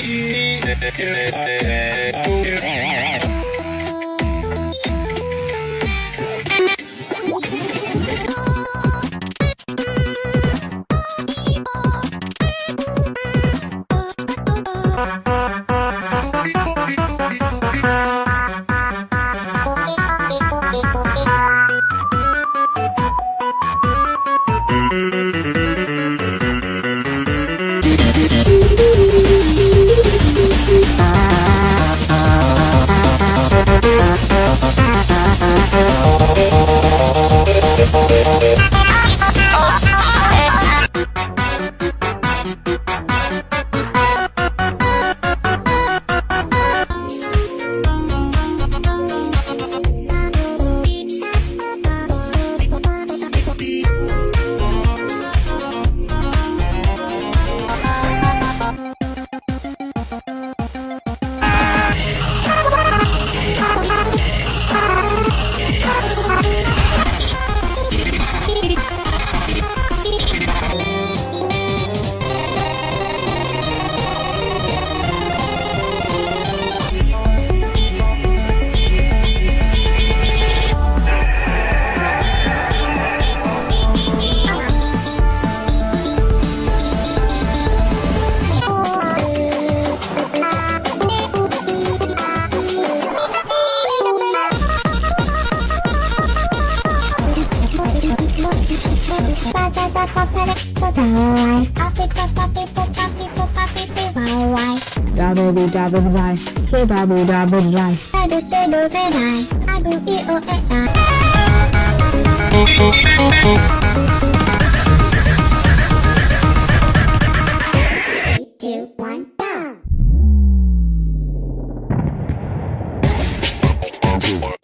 Here Dabba dabba vai, say dabba dabba vai. I do say do say go. "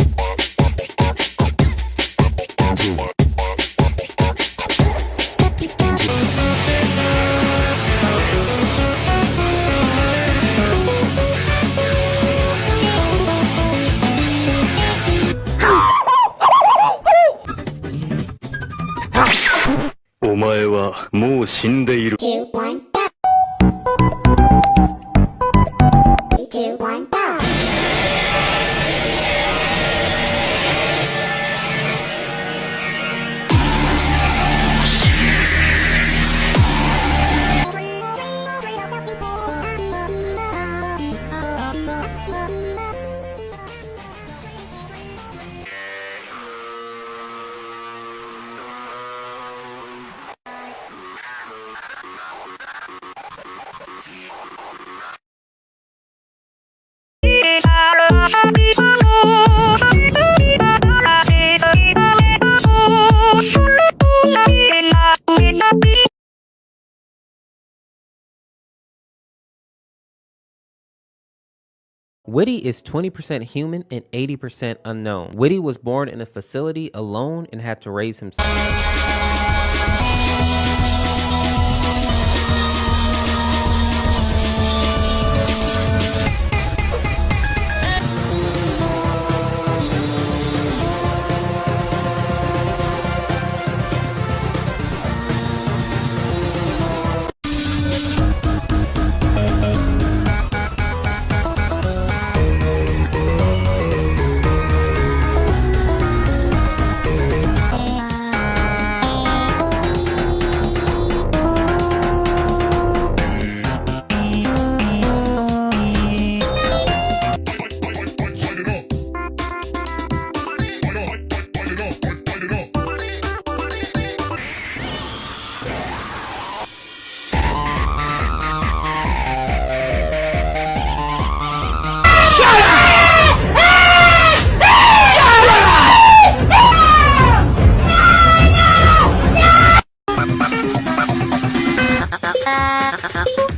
前はもう死んでいる。2, Whitty is 20% human and 80% unknown. Whitty was born in a facility alone and had to raise himself. Dadah.